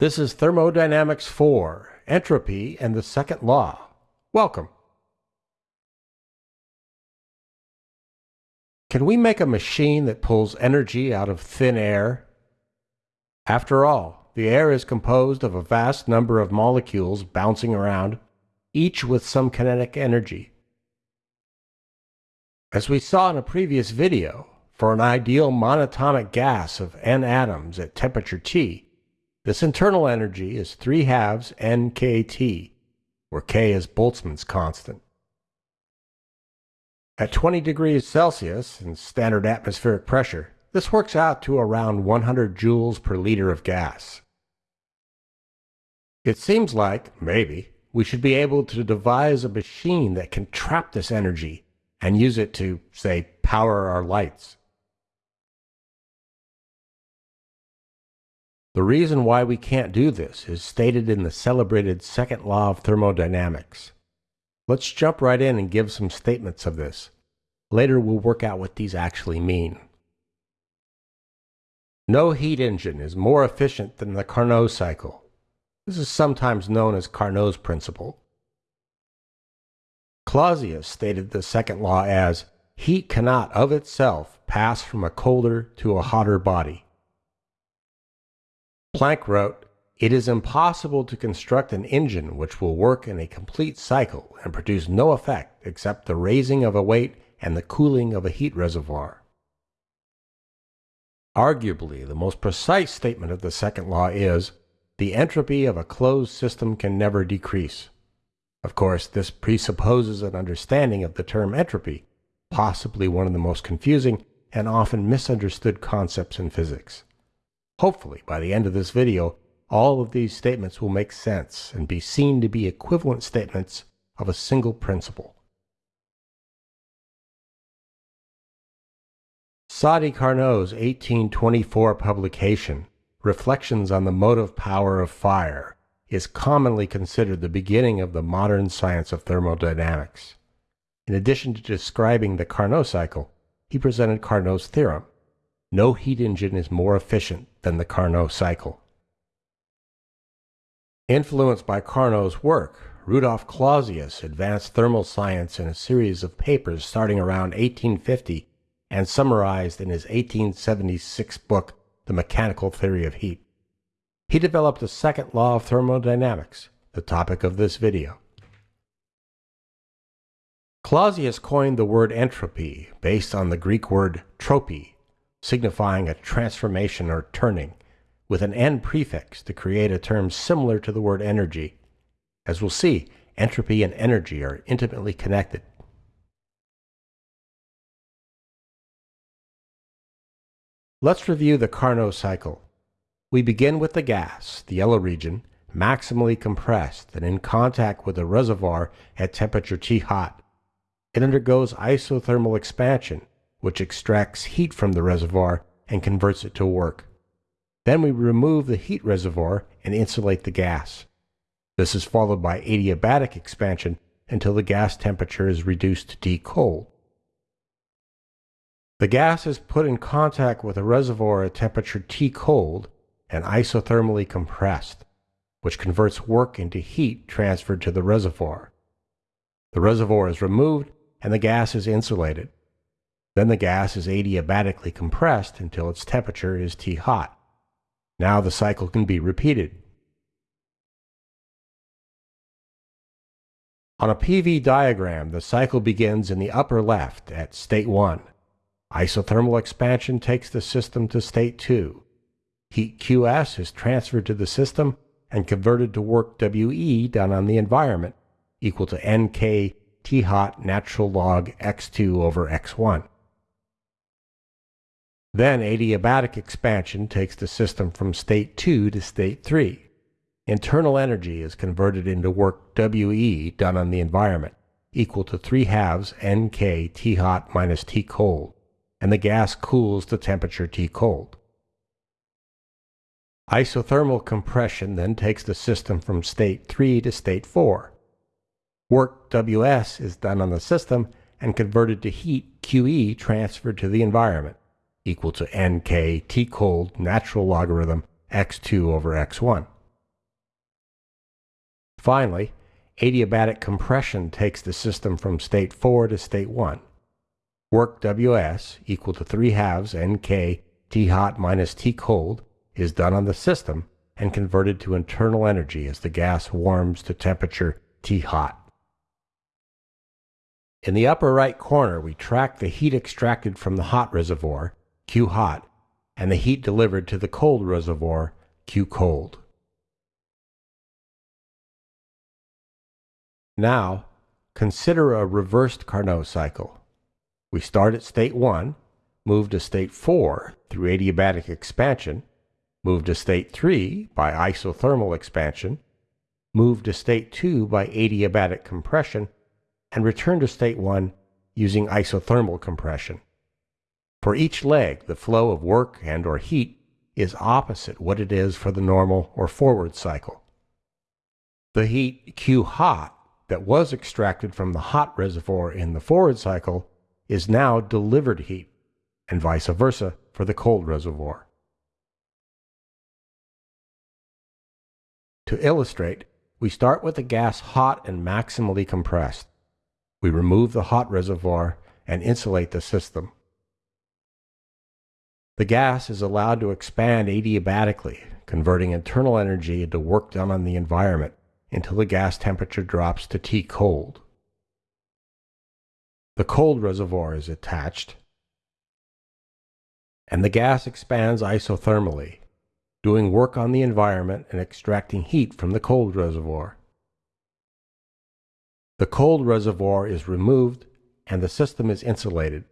This is Thermodynamics 4, Entropy and the Second Law. Welcome. Can we make a machine that pulls energy out of thin air? After all, the air is composed of a vast number of molecules bouncing around, each with some kinetic energy. As we saw in a previous video, for an ideal monatomic gas of n atoms at temperature T, this internal energy is 3 halves nkt, where k is Boltzmann's constant. At 20 degrees Celsius and standard atmospheric pressure, this works out to around 100 joules per liter of gas. It seems like, maybe, we should be able to devise a machine that can trap this energy and use it to, say, power our lights. The reason why we can't do this is stated in the celebrated second law of thermodynamics. Let's jump right in and give some statements of this. Later we'll work out what these actually mean. No heat engine is more efficient than the Carnot cycle. This is sometimes known as Carnot's principle. Clausius stated the second law as, heat cannot of itself pass from a colder to a hotter body. Planck wrote, It is impossible to construct an engine which will work in a complete cycle and produce no effect except the raising of a weight and the cooling of a heat reservoir. Arguably, the most precise statement of the second law is, the entropy of a closed system can never decrease. Of course, this presupposes an understanding of the term entropy, possibly one of the most confusing and often misunderstood concepts in physics. Hopefully, by the end of this video, all of these statements will make sense and be seen to be equivalent statements of a single principle. Sadi Carnot's 1824 publication, Reflections on the Motive Power of Fire, is commonly considered the beginning of the modern science of thermodynamics. In addition to describing the Carnot cycle, he presented Carnot's theorem, no heat engine is more efficient than the Carnot cycle. Influenced by Carnot's work, Rudolf Clausius advanced thermal science in a series of papers starting around 1850 and summarized in his 1876 book, The Mechanical Theory of Heat. He developed the second law of thermodynamics, the topic of this video. Clausius coined the word entropy based on the Greek word tropy, signifying a transformation or turning, with an n prefix to create a term similar to the word energy. As we'll see, entropy and energy are intimately connected. Let's review the Carnot cycle. We begin with the gas, the yellow region, maximally compressed and in contact with a reservoir at temperature T hot. It undergoes isothermal expansion, which extracts heat from the reservoir and converts it to work. Then we remove the heat reservoir and insulate the gas. This is followed by adiabatic expansion until the gas temperature is reduced to T cold. The gas is put in contact with a reservoir at temperature T cold and isothermally compressed, which converts work into heat transferred to the reservoir. The reservoir is removed and the gas is insulated. Then the gas is adiabatically compressed until its temperature is T hot. Now the cycle can be repeated. On a PV diagram, the cycle begins in the upper left at state 1. Isothermal expansion takes the system to state 2. Heat QS is transferred to the system and converted to work WE done on the environment, equal to NK T hot natural log X2 over X1. Then adiabatic expansion takes the system from state 2 to state 3. Internal energy is converted into work WE done on the environment, equal to 3 halves NK T hot minus T cold, and the gas cools to temperature T cold. Isothermal compression then takes the system from state 3 to state 4. Work WS is done on the system and converted to heat QE transferred to the environment equal to nk t cold natural logarithm x2 over x1. Finally, adiabatic compression takes the system from state 4 to state 1. Work Ws equal to 3 halves Nk T hot minus T cold is done on the system and converted to internal energy as the gas warms to temperature T hot. In the upper right corner, we track the heat extracted from the hot reservoir, Q hot, and the heat delivered to the cold reservoir, Q cold. Now, consider a reversed Carnot cycle. We start at state 1, move to state 4 through adiabatic expansion, move to state 3 by isothermal expansion, move to state 2 by adiabatic compression, and return to state 1 using isothermal compression. For each leg, the flow of work and or heat is opposite what it is for the normal or forward cycle. The heat Q hot that was extracted from the hot reservoir in the forward cycle is now delivered heat, and vice versa for the cold reservoir. To illustrate, we start with the gas hot and maximally compressed. We remove the hot reservoir and insulate the system. The gas is allowed to expand adiabatically, converting internal energy into work done on the environment until the gas temperature drops to T cold. The cold reservoir is attached, and the gas expands isothermally, doing work on the environment and extracting heat from the cold reservoir. The cold reservoir is removed and the system is insulated.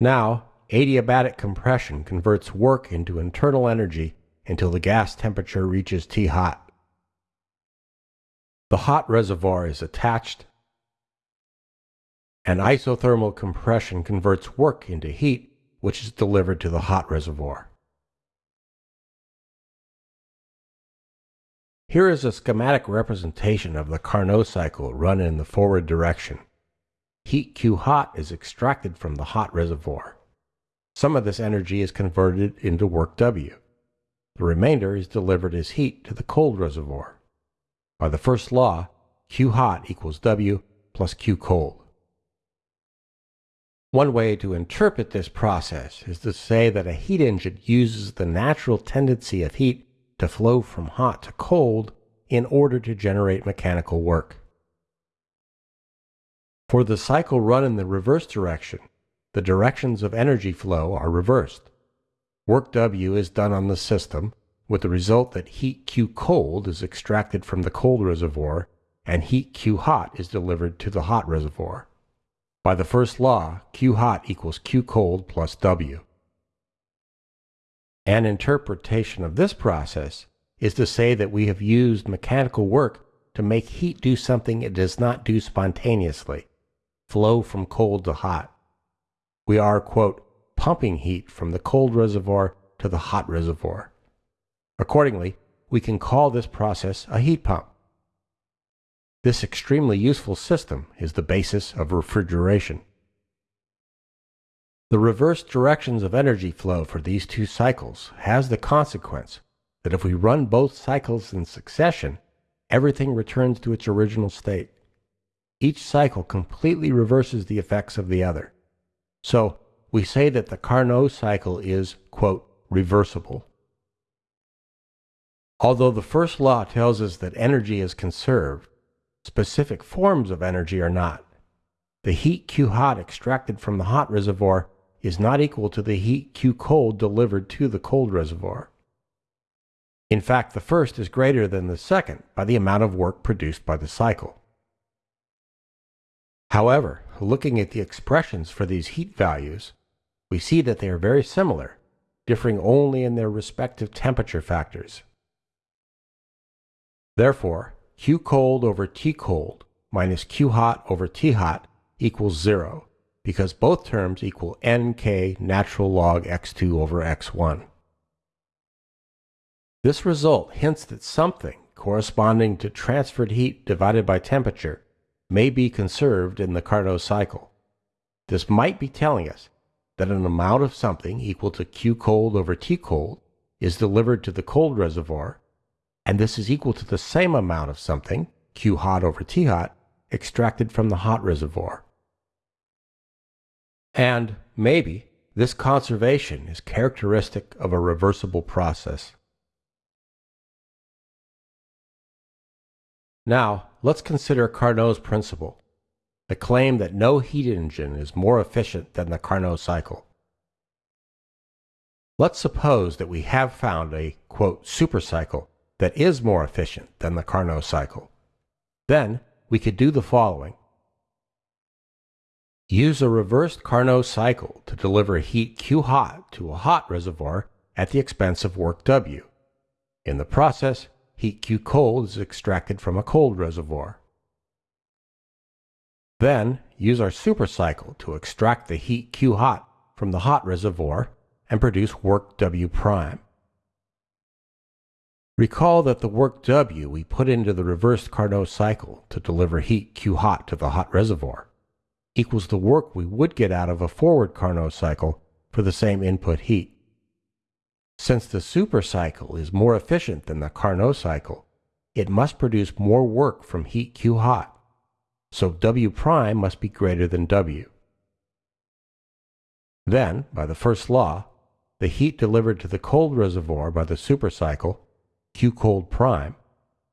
Now, adiabatic compression converts work into internal energy until the gas temperature reaches T hot. The hot reservoir is attached, and isothermal compression converts work into heat, which is delivered to the hot reservoir. Here is a schematic representation of the Carnot cycle run in the forward direction. Heat Q hot is extracted from the hot reservoir. Some of this energy is converted into work W. The remainder is delivered as heat to the cold reservoir. By the first law, Q hot equals W plus Q cold. One way to interpret this process is to say that a heat engine uses the natural tendency of heat to flow from hot to cold in order to generate mechanical work. For the cycle run in the reverse direction, the directions of energy flow are reversed. Work W is done on the system with the result that heat Q cold is extracted from the cold reservoir and heat Q hot is delivered to the hot reservoir. By the first law, Q hot equals Q cold plus W. An interpretation of this process is to say that we have used mechanical work to make heat do something it does not do spontaneously, flow from cold to hot. We are, quote, pumping heat from the cold reservoir to the hot reservoir. Accordingly, we can call this process a heat pump. This extremely useful system is the basis of refrigeration. The reverse directions of energy flow for these two cycles has the consequence that if we run both cycles in succession, everything returns to its original state. Each cycle completely reverses the effects of the other. So, we say that the Carnot cycle is, quote, reversible. Although the first law tells us that energy is conserved, specific forms of energy are not. The heat Q hot extracted from the hot reservoir is not equal to the heat Q cold delivered to the cold reservoir. In fact, the first is greater than the second by the amount of work produced by the cycle. However, looking at the expressions for these heat values, we see that they are very similar, differing only in their respective temperature factors. Therefore, Q cold over T cold minus Q hot over T hot equals 0, because both terms equal nk natural log x2 over x1. This result hints that something corresponding to transferred heat divided by temperature may be conserved in the Carnot cycle. This might be telling us that an amount of something equal to Q cold over T cold is delivered to the cold reservoir and this is equal to the same amount of something, Q hot over T hot, extracted from the hot reservoir. And maybe this conservation is characteristic of a reversible process. Now, let's consider Carnot's principle, the claim that no heat engine is more efficient than the Carnot cycle. Let's suppose that we have found a, quote, supercycle that is more efficient than the Carnot cycle. Then we could do the following. Use a reversed Carnot cycle to deliver heat Q hot to a hot reservoir at the expense of work W. In the process, heat Q cold is extracted from a cold reservoir. Then use our supercycle to extract the heat Q hot from the hot reservoir and produce work W prime. Recall that the work W we put into the reversed Carnot cycle to deliver heat Q hot to the hot reservoir equals the work we would get out of a forward Carnot cycle for the same input heat. Since the supercycle is more efficient than the Carnot cycle, it must produce more work from heat Q hot, so W prime must be greater than W. Then, by the first law, the heat delivered to the cold reservoir by the supercycle, Q cold prime,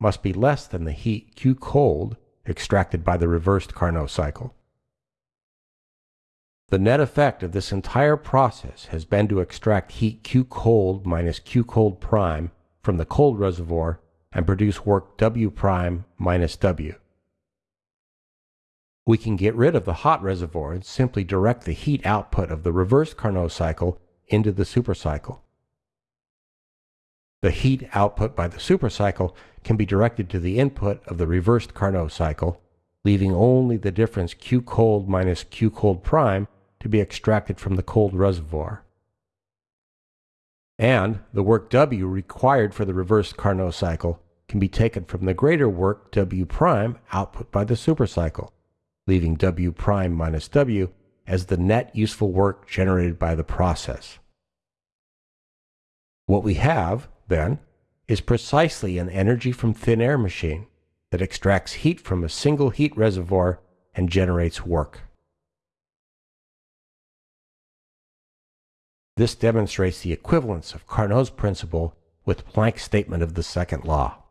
must be less than the heat Q cold extracted by the reversed Carnot cycle. The net effect of this entire process has been to extract heat Q cold minus Q cold prime from the cold reservoir and produce work W prime minus W. We can get rid of the hot reservoir and simply direct the heat output of the reversed Carnot cycle into the supercycle. The heat output by the supercycle can be directed to the input of the reversed Carnot cycle, leaving only the difference Q cold minus Q cold prime to be extracted from the cold reservoir. And the work W required for the reversed Carnot cycle can be taken from the greater work W prime output by the supercycle, leaving W prime minus W as the net useful work generated by the process. What we have, then, is precisely an energy from thin air machine that extracts heat from a single heat reservoir and generates work. This demonstrates the equivalence of Carnot's principle with Planck's statement of the second law.